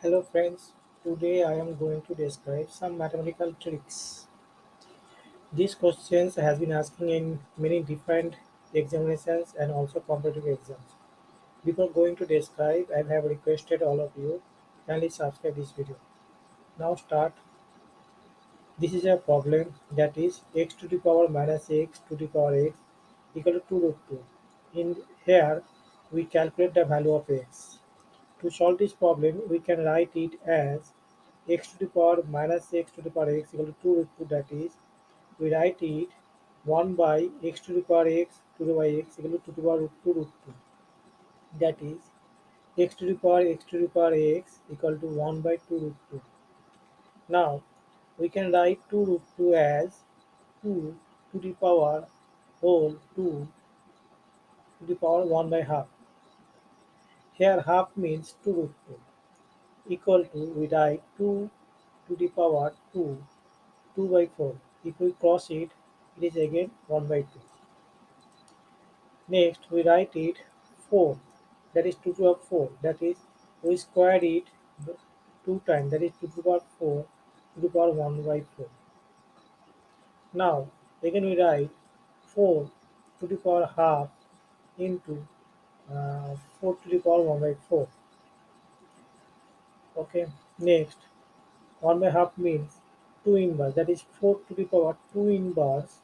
Hello friends, today I am going to describe some mathematical tricks. These questions has been asking in many different examinations and also competitive exams. Before going to describe, I have requested all of you kindly subscribe this video. Now start. This is a problem that is x to the power minus x to the power x equal to 2 root 2. In here we calculate the value of x. To solve this problem, we can write it as x to the power minus x to the power x equal to 2 root 2 that is we write it 1 by x to the power x to the power x equal to 2 to the power root 2 root 2 that is x to the power x to the power x equal to 1 by 2 root 2. Now we can write 2 root 2 as 2 to the power whole 2 to the power 1 by half. Here half means 2 root 2 equal to we write 2 to the power 2 2 by 4 if we cross it it is again 1 by 2 next we write it 4 that is 2 to the power 4 that is we square it 2 times. That is 2 to the power 4 to the power 1 by 4 now again we write 4 to the power half into uh, 4 to the power 1 by 4 okay next. 1 by half means 2 inverse. That is 4 to the power 2 inverse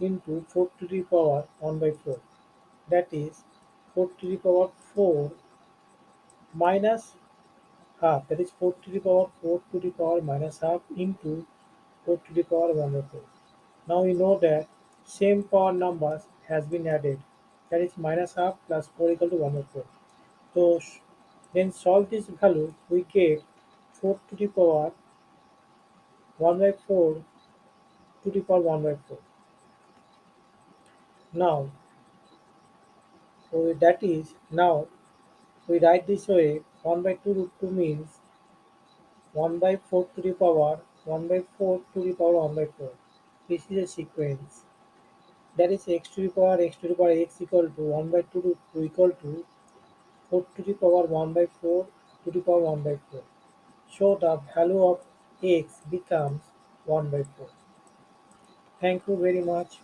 into 4 to the power 1 by 4 that is 4 to the power 4 minus half. That is 4 to the power 4 to the power minus half into 4 to the power 1 by 4 now we know that same power numbers has been added that is minus half plus 4 equal to 1 by 4 so then solve this value we get 4 to the power 1 by 4 to the power 1 by 4 now so that is now we write this way 1 by 2 root 2 means 1 by 4 to the power 1 by 4 to the power 1 by 4 this is a sequence that is x to the power x to the power x equal to 1 by 2 to, 2 equal to 4 to the power 1 by 4 to the power 1 by 4 so the value of x becomes 1 by 4 thank you very much